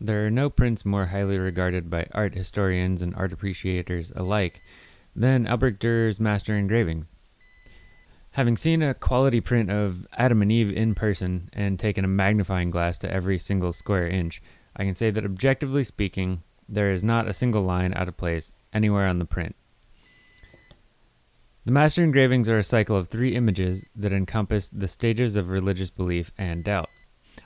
There are no prints more highly regarded by art historians and art appreciators alike than Albrecht Dürer's master engravings. Having seen a quality print of Adam and Eve in person and taken a magnifying glass to every single square inch, I can say that objectively speaking, there is not a single line out of place anywhere on the print. The master engravings are a cycle of three images that encompass the stages of religious belief and doubt.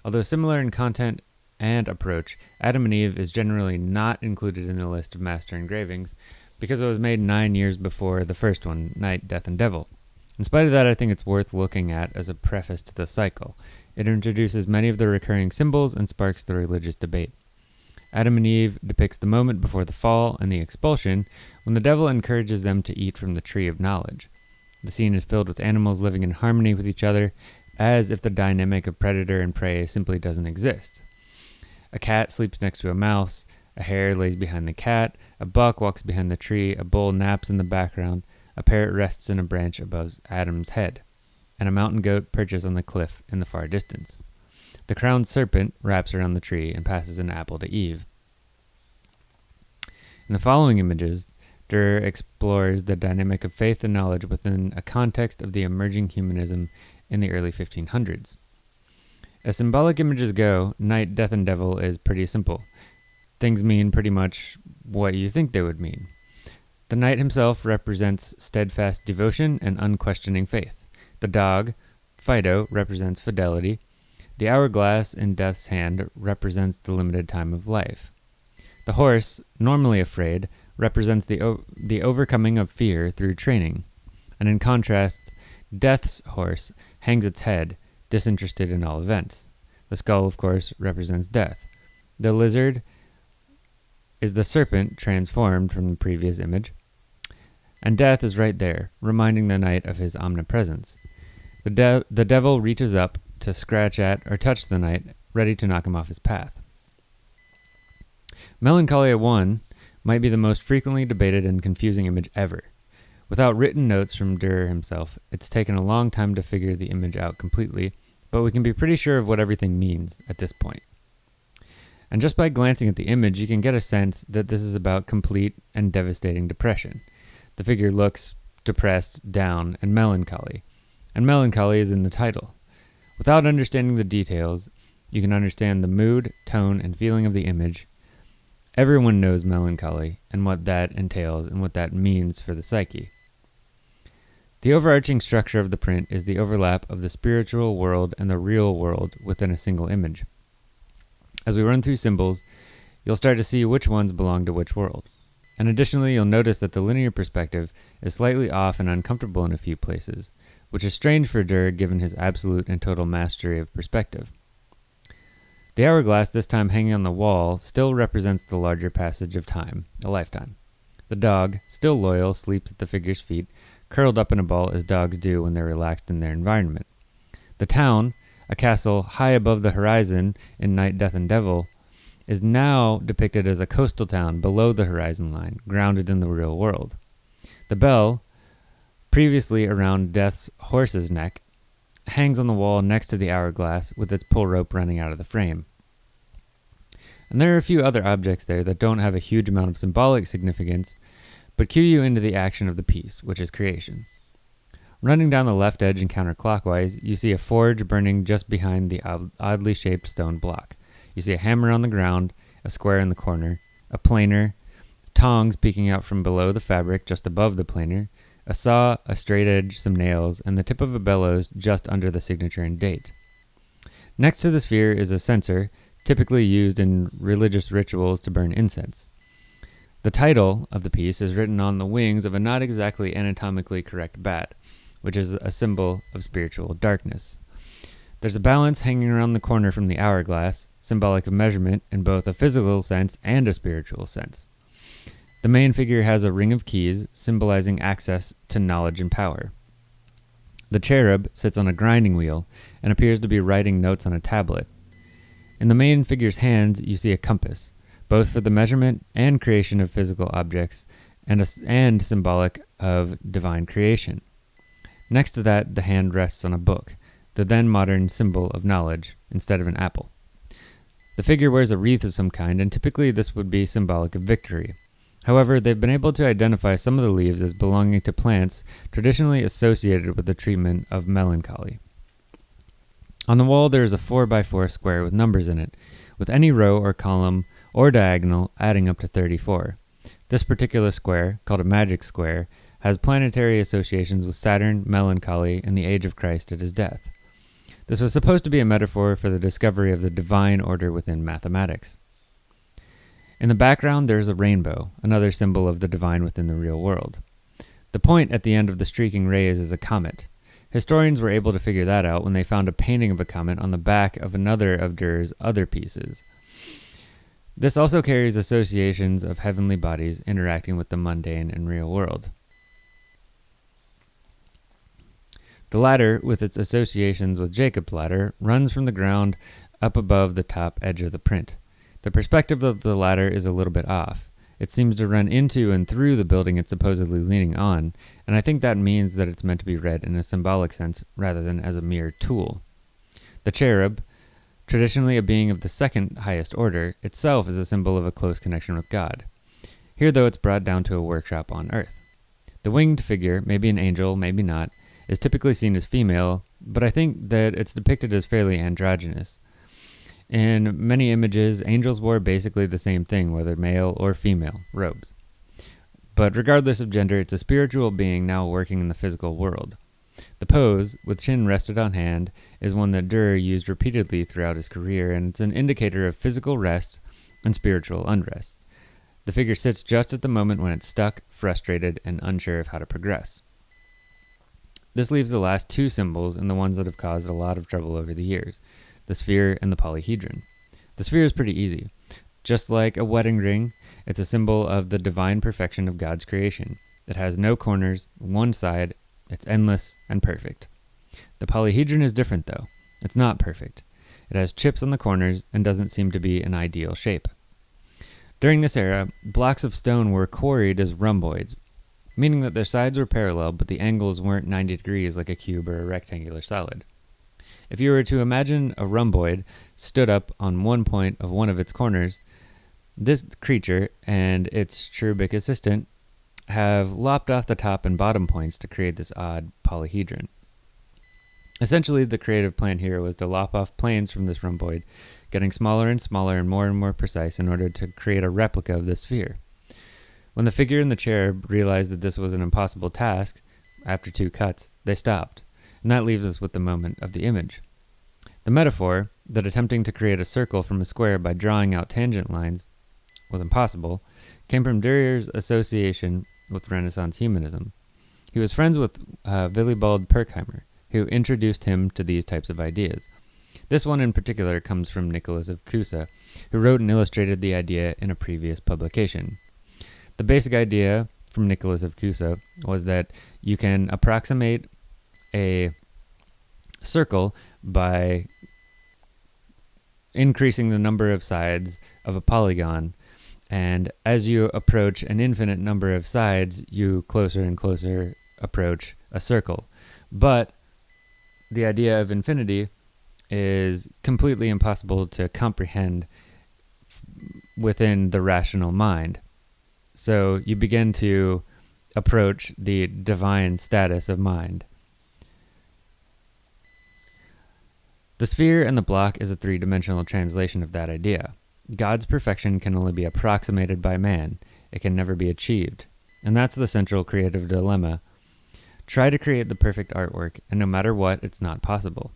Although similar in content and approach, Adam and Eve is generally not included in the list of master engravings because it was made nine years before the first one, Knight, Death, and Devil. In spite of that, I think it's worth looking at as a preface to the cycle. It introduces many of the recurring symbols and sparks the religious debate. Adam and Eve depicts the moment before the fall and the expulsion when the devil encourages them to eat from the tree of knowledge. The scene is filled with animals living in harmony with each other, as if the dynamic of predator and prey simply doesn't exist. A cat sleeps next to a mouse, a hare lays behind the cat, a buck walks behind the tree, a bull naps in the background, a parrot rests in a branch above Adam's head, and a mountain goat perches on the cliff in the far distance. The crowned serpent wraps around the tree and passes an apple to Eve. In the following images, Dürer explores the dynamic of faith and knowledge within a context of the emerging humanism in the early 1500s. As symbolic images go, Knight, Death, and Devil is pretty simple. Things mean pretty much what you think they would mean. The knight himself represents steadfast devotion and unquestioning faith. The dog, Fido, represents fidelity. The hourglass in Death's hand represents the limited time of life. The horse, normally afraid, represents the, the overcoming of fear through training. And in contrast, Death's horse hangs its head, disinterested in all events. The skull, of course, represents death. The lizard is the serpent transformed from the previous image. And death is right there, reminding the knight of his omnipresence. The, de- the devil reaches up to scratch at or touch the knight, ready to knock him off his path. Melancholia 1 might be the most frequently debated and confusing image ever. Without written notes from Dürer himself, it's taken a long time to figure the image out completely, but we can be pretty sure of what everything means at this point. And just by glancing at the image, you can get a sense that this is about complete and devastating depression. The figure looks depressed, down, and melancholy. And melancholy is in the title. Without understanding the details, you can understand the mood, tone, and feeling of the image. Everyone knows melancholy and what that entails and what that means for the psyche. The overarching structure of the print is the overlap of the spiritual world and the real world within a single image. As we run through symbols, you'll start to see which ones belong to which world. And additionally, you'll notice that the linear perspective is slightly off and uncomfortable in a few places, which is strange for Dürer given his absolute and total mastery of perspective. The hourglass, this time hanging on the wall, still represents the larger passage of time, a lifetime. The dog, still loyal, sleeps at the figure's feet, curled up in a ball as dogs do when they're relaxed in their environment. The town, a castle high above the horizon in Knight, Death, and Devil, is now depicted as a coastal town below the horizon line, grounded in the real world. The bell, previously around Death's horse's neck, hangs on the wall next to the hourglass with its pull rope running out of the frame. And there are a few other objects there that don't have a huge amount of symbolic significance, but cue you into the action of the piece, which is creation. Running down the left edge and counterclockwise, you see a forge burning just behind the oddly shaped stone block. You see a hammer on the ground, a square in the corner, a planer, tongs peeking out from below the fabric just above the planer, a saw, a straight edge, some nails, and the tip of a bellows just under the signature and date. Next to the sphere is a censer, typically used in religious rituals to burn incense. The title of the piece is written on the wings of a not exactly anatomically correct bat, which is a symbol of spiritual darkness. There's a balance hanging around the corner from the hourglass, symbolic of measurement in both a physical sense and a spiritual sense. The main figure has a ring of keys, symbolizing access to knowledge and power. The cherub sits on a grinding wheel and appears to be writing notes on a tablet. In the main figure's hands, you see a compass, both for the measurement and creation of physical objects, and, a, and symbolic of divine creation. Next to that, the hand rests on a book, the then modern symbol of knowledge, instead of an apple. The figure wears a wreath of some kind, and typically this would be symbolic of victory. However, they've been able to identify some of the leaves as belonging to plants traditionally associated with the treatment of melancholy. On the wall, there is a 4x4 square with numbers in it, with any row or column or diagonal adding up to 34. This particular square, called a magic square, has planetary associations with Saturn, melancholy, and the age of Christ at his death. This was supposed to be a metaphor for the discovery of the divine order within mathematics. In the background, there is a rainbow, another symbol of the divine within the real world. The point at the end of the streaking rays is a comet. Historians were able to figure that out when they found a painting of a comet on the back of another of Durer's other pieces. This also carries associations of heavenly bodies interacting with the mundane and real world. The ladder, with its associations with Jacob's ladder, runs from the ground up above the top edge of the print. The perspective of the ladder is a little bit off. It seems to run into and through the building it's supposedly leaning on, and I think that means that it's meant to be read in a symbolic sense rather than as a mere tool. The cherub, traditionally a being of the second highest order, itself is a symbol of a close connection with God. Here, though, it's brought down to a workshop on earth. The winged figure, maybe an angel, maybe not, is typically seen as female, but I think that it's depicted as fairly androgynous. In many images, angels wore basically the same thing, whether male or female, robes. But regardless of gender, it's a spiritual being now working in the physical world. The pose, with chin rested on hand, is one that Durer used repeatedly throughout his career, and it's an indicator of physical rest and spiritual unrest. The figure sits just at the moment when it's stuck, frustrated, and unsure of how to progress. This leaves the last two symbols and the ones that have caused a lot of trouble over the years the sphere, and the polyhedron. The sphere is pretty easy. Just like a wedding ring, it's a symbol of the divine perfection of God's creation. It has no corners, one side, it's endless and perfect. The polyhedron is different, though. It's not perfect. It has chips on the corners and doesn't seem to be an ideal shape. During this era, blocks of stone were quarried as rhomboids, meaning that their sides were parallel, but the angles weren't 90 degrees like a cube or a rectangular solid. If you were to imagine a rhomboid stood up on one point of one of its corners, this creature and its cherubic assistant have lopped off the top and bottom points to create this odd polyhedron. Essentially, the creative plan here was to lop off planes from this rhomboid, getting smaller and smaller and more and more precise in order to create a replica of the sphere. When the figure in the chair realized that this was an impossible task, after two cuts, they stopped and that leaves us with the moment of the image. The metaphor that attempting to create a circle from a square by drawing out tangent lines was impossible came from Dürer's association with Renaissance humanism. He was friends with uh, Willibald Pirckheimer, who introduced him to these types of ideas. This one in particular comes from Nicholas of Cusa, who wrote and illustrated the idea in a previous publication. The basic idea from Nicholas of Cusa was that you can approximate a circle by increasing the number of sides of a polygon. And as you approach an infinite number of sides, you closer and closer approach a circle. But the idea of infinity is completely impossible to comprehend within the rational mind. So you begin to approach the divine status of mind. The sphere and the block is a three dimensional translation of that idea. God's perfection can only be approximated by man, it can never be achieved. And that's the central creative dilemma. Try to create the perfect artwork, and no matter what, it's not possible.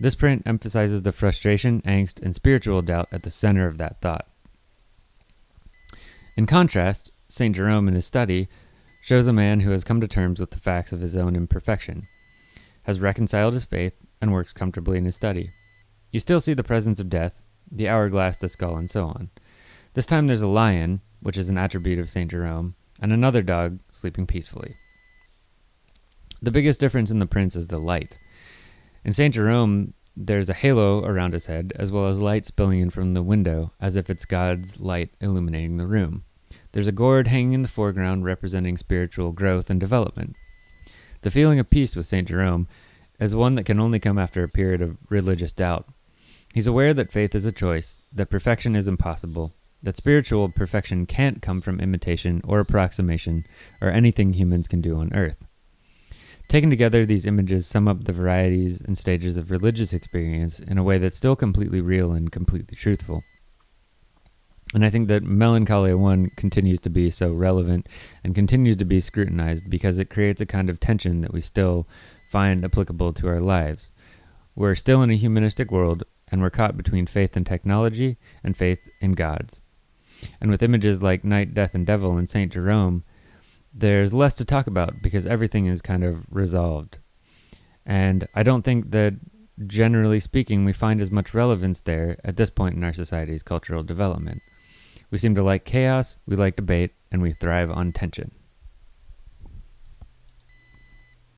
This print emphasizes the frustration, angst, and spiritual doubt at the center of that thought. In contrast, St. Jerome in his study shows a man who has come to terms with the facts of his own imperfection, has reconciled his faith, and works comfortably in his study. You still see the presence of death, the hourglass, the skull, and so on. This time there's a lion, which is an attribute of St. Jerome, and another dog sleeping peacefully. The biggest difference in the prints is the light. In St. Jerome, there's a halo around his head, as well as light spilling in from the window, as if it's God's light illuminating the room. There's a gourd hanging in the foreground representing spiritual growth and development. The feeling of peace with St. Jerome is one that can only come after a period of religious doubt. He's aware that faith is a choice, that perfection is impossible, that spiritual perfection can't come from imitation or approximation or anything humans can do on earth. Taken together, these images sum up the varieties and stages of religious experience in a way that's still completely real and completely truthful. And I think that Melancholia 1 continues to be so relevant and continues to be scrutinized because it creates a kind of tension that we still find applicable to our lives. We're still in a humanistic world, and we're caught between faith in technology and faith in gods. And with images like Knight, Death, and Devil and St. Jerome, there's less to talk about because everything is kind of resolved. And I don't think that, generally speaking, we find as much relevance there at this point in our society's cultural development. We seem to like chaos, we like debate, and we thrive on tension.